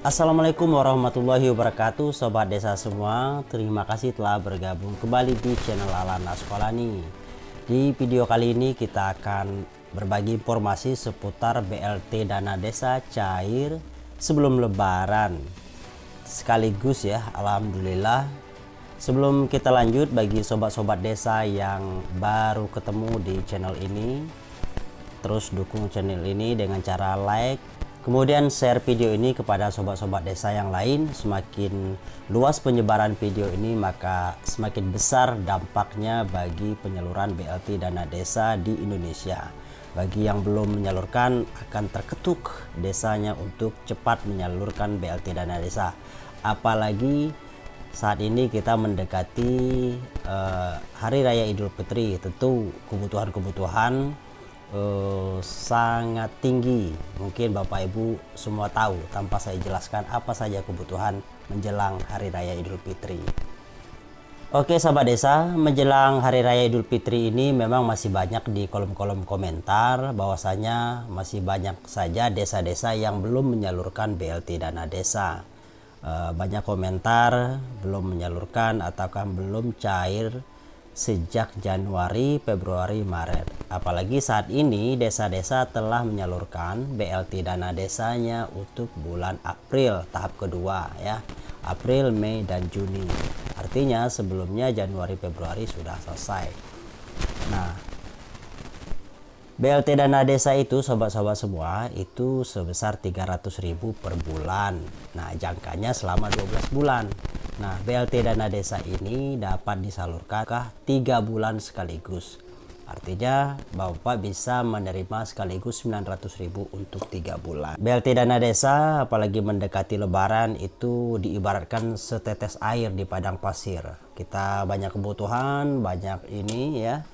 Assalamualaikum warahmatullahi wabarakatuh Sobat desa semua. Terima kasih telah bergabung kembali di channel Alana Sekolani Di video kali ini kita akan berbagi informasi seputar BLT dana desa cair sebelum lebaran. Sekaligus ya Alhamdulillah. Sebelum kita lanjut bagi sobat-sobat desa yang baru ketemu di channel ini Terus dukung channel ini dengan cara like Kemudian share video ini kepada sobat-sobat desa yang lain. Semakin luas penyebaran video ini maka semakin besar dampaknya bagi penyaluran BLT dana desa di Indonesia. Bagi yang belum menyalurkan akan terketuk desanya untuk cepat menyalurkan BLT dana desa. Apalagi saat ini kita mendekati uh, Hari Raya Idul Fitri, tentu kebutuhan-kebutuhan uh, sangat tinggi. Mungkin Bapak Ibu semua tahu tanpa saya jelaskan apa saja kebutuhan menjelang Hari Raya Idul Fitri. Oke sahabat desa, menjelang Hari Raya Idul Fitri ini memang masih banyak di kolom-kolom komentar bahwasanya masih banyak saja desa-desa yang belum menyalurkan BLT dana desa. Uh, banyak komentar belum menyalurkan ataukah belum cair sejak Januari, Februari, Maret. Apalagi saat ini desa-desa telah menyalurkan BLT dana desanya untuk bulan April tahap kedua ya. April, Mei dan Juni. Artinya sebelumnya Januari, Februari sudah selesai. Nah, BLT dana desa itu sobat-sobat semua itu sebesar 300.000 per bulan. Nah, jangkanya selama 12 bulan. Nah, BLT dana desa ini dapat disalurkan 3 bulan sekaligus. Artinya Bapak bisa menerima sekaligus 900.000 untuk 3 bulan. BLT dana desa apalagi mendekati lebaran itu diibaratkan setetes air di padang pasir. Kita banyak kebutuhan, banyak ini ya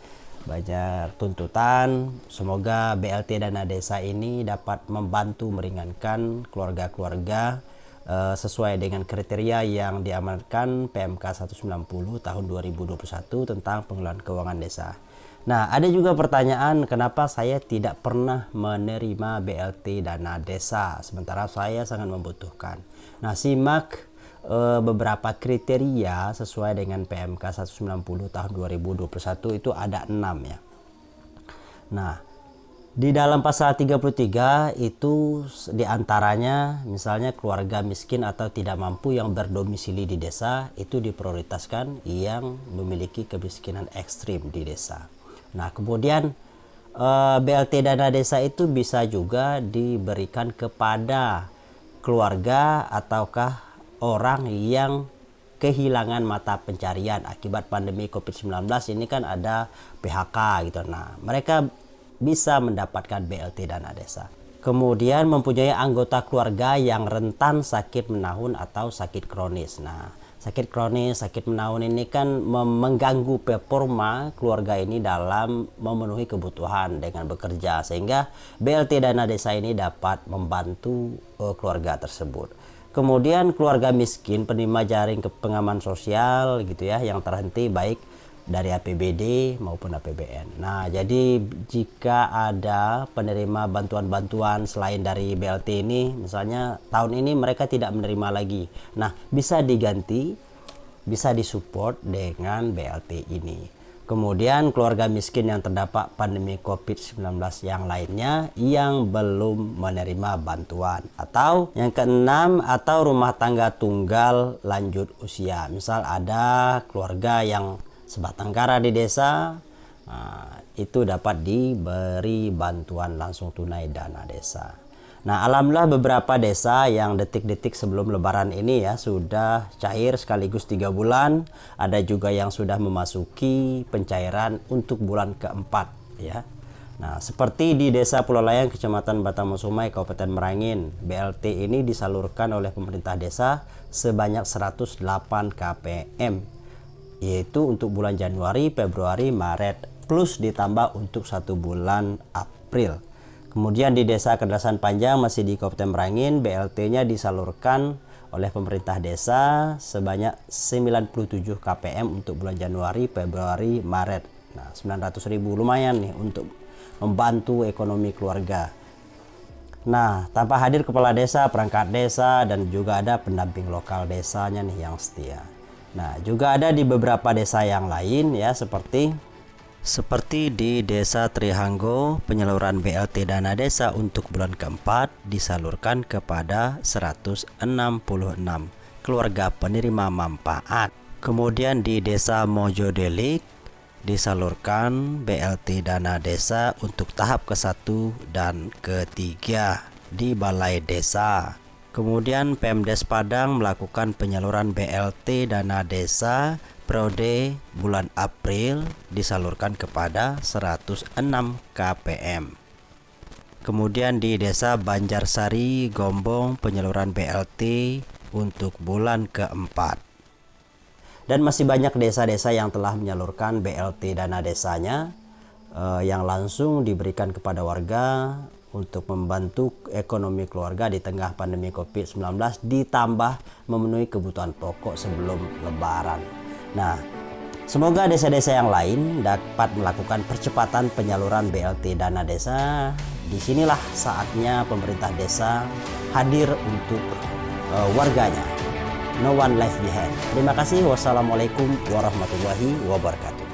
banyak tuntutan. Semoga BLT Dana Desa ini dapat membantu meringankan keluarga-keluarga uh, sesuai dengan kriteria yang diamankan PMK 190 tahun 2021 tentang pengelolaan keuangan desa. Nah, ada juga pertanyaan kenapa saya tidak pernah menerima BLT dana desa sementara saya sangat membutuhkan. Nah, simak uh, beberapa kriteria sesuai dengan PMK 190 tahun 2021 itu ada enam ya. Nah, di dalam pasal 33 itu di antaranya misalnya keluarga miskin atau tidak mampu yang berdomisili di desa itu diprioritaskan yang memiliki kemiskinan ekstrim di desa. Nah kemudian eh, BLT dana desa itu bisa juga diberikan kepada keluarga ataukah orang yang kehilangan mata pencarian akibat pandemi COVID-19 ini kan ada PHK gitu. Nah, mereka bisa mendapatkan BLT dana desa. Kemudian mempunyai anggota keluarga yang rentan sakit menahun atau sakit kronis. Nah, sakit kronis, sakit menahun ini kan mengganggu performa keluarga ini dalam memenuhi kebutuhan dengan bekerja sehingga BLT dana desa ini dapat membantu uh, keluarga tersebut. Kemudian keluarga miskin penerima jaring pengaman sosial gitu ya yang terhenti baik dari APBD maupun APBN. Nah, jadi jika ada penerima bantuan-bantuan selain dari BLT ini, misalnya tahun ini mereka tidak menerima lagi. Nah, bisa diganti, bisa disupport dengan BLT ini. Kemudian keluarga miskin yang terdapat pandemi COVID-19 yang lainnya yang belum menerima bantuan. Atau yang keenam atau rumah tangga tunggal lanjut usia. Misal ada keluarga yang sebatang kara di desa, nah, itu dapat diberi bantuan langsung tunai dana desa. Nah, alhamdulillah beberapa desa yang detik-detik sebelum lebaran ini ya sudah cair sekaligus tiga bulan. Ada juga yang sudah memasuki pencairan untuk bulan keempat ya. Nah, seperti di Desa Pulau Layang, Kecamatan Batamosumai, Kabupaten Merangin, BLT ini disalurkan oleh pemerintah desa sebanyak 108 KPM, yaitu untuk bulan Januari, Februari, Maret, plus ditambah untuk satu bulan April. Kemudian di Desa Kedasan Panjang masih di Kabupaten Merangin, BLT-nya disalurkan oleh pemerintah desa sebanyak 97 KPM untuk bulan Januari, Februari, Maret. Nah, 900 ribu lumayan nih untuk membantu ekonomi keluarga. Nah, tanpa hadir kepala desa, perangkat desa, dan juga ada pendamping lokal desanya nih yang setia. Nah, juga ada di beberapa desa yang lain ya seperti seperti di Desa Trihanggo, penyaluran BLT dana desa untuk bulan keempat disalurkan kepada 166 keluarga penerima manfaat. Kemudian di Desa Mojodelik disalurkan BLT dana desa untuk tahap ke-1 dan ke-3 di Balai Desa. Kemudian Pemdes Padang melakukan penyaluran BLT dana desa periode bulan April disalurkan kepada 106 KPM. Kemudian di Desa Banjarsari Gombong penyaluran BLT untuk bulan keempat dan masih banyak desa-desa yang telah menyalurkan BLT dana desanya eh, yang langsung diberikan kepada warga untuk membantu ekonomi keluarga di tengah pandemi COVID-19 ditambah memenuhi kebutuhan pokok sebelum lebaran. Nah, semoga desa-desa yang lain dapat melakukan percepatan penyaluran BLT dana desa. Di sinilah saatnya pemerintah desa hadir untuk uh, warganya no one left behind. Terima kasih. Wassalamualaikum warahmatullahi wabarakatuh.